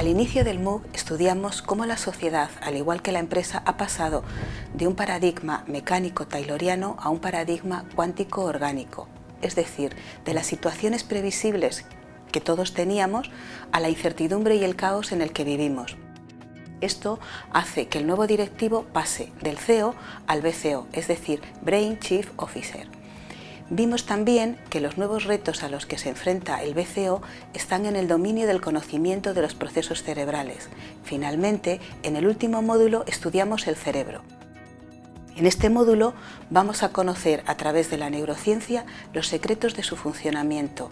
Al inicio del MOOC estudiamos cómo la sociedad, al igual que la empresa, ha pasado de un paradigma mecánico-tayloriano a un paradigma cuántico-orgánico, es decir, de las situaciones previsibles que todos teníamos a la incertidumbre y el caos en el que vivimos. Esto hace que el nuevo directivo pase del CEO al BCO, es decir, Brain Chief Officer. Vimos también que los nuevos retos a los que se enfrenta el BCO están en el dominio del conocimiento de los procesos cerebrales. Finalmente, en el último módulo estudiamos el cerebro. En este módulo vamos a conocer a través de la neurociencia los secretos de su funcionamiento,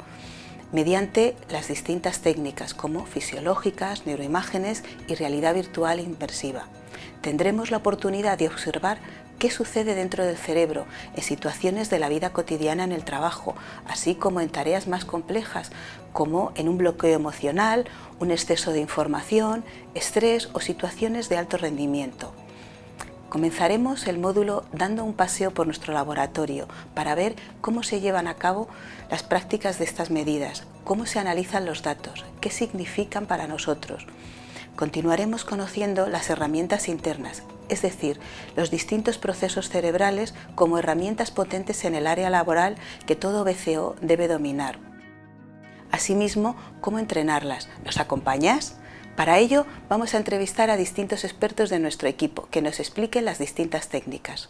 mediante las distintas técnicas como fisiológicas, neuroimágenes y realidad virtual inmersiva. Tendremos la oportunidad de observar qué sucede dentro del cerebro en situaciones de la vida cotidiana en el trabajo, así como en tareas más complejas, como en un bloqueo emocional, un exceso de información, estrés o situaciones de alto rendimiento. Comenzaremos el módulo dando un paseo por nuestro laboratorio para ver cómo se llevan a cabo las prácticas de estas medidas, cómo se analizan los datos, qué significan para nosotros. Continuaremos conociendo las herramientas internas, es decir, los distintos procesos cerebrales como herramientas potentes en el área laboral que todo BCO debe dominar. Asimismo, cómo entrenarlas. ¿Nos acompañas? Para ello, vamos a entrevistar a distintos expertos de nuestro equipo que nos expliquen las distintas técnicas.